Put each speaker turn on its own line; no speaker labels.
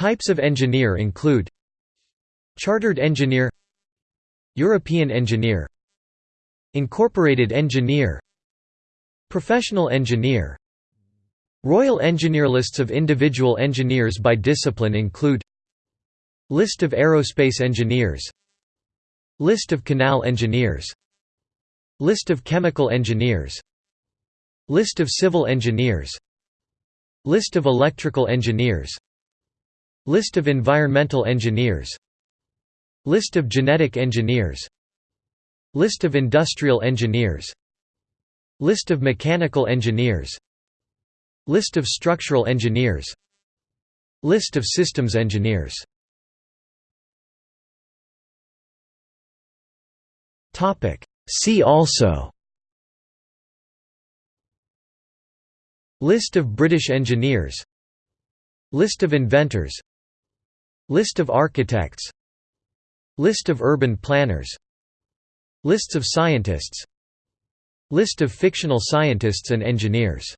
Types of engineer include Chartered engineer European engineer Incorporated engineer Professional engineer. Royal Engineer lists of individual engineers by discipline include List of aerospace engineers List of canal engineers List of chemical engineers List of civil engineers List of electrical engineers List of environmental engineers. List of genetic engineers. List of industrial engineers. List of mechanical engineers. List of structural engineers. List of systems engineers. See also. List of British engineers. List of inventors List of architects. List of urban planners. Lists of scientists. List of fictional scientists and engineers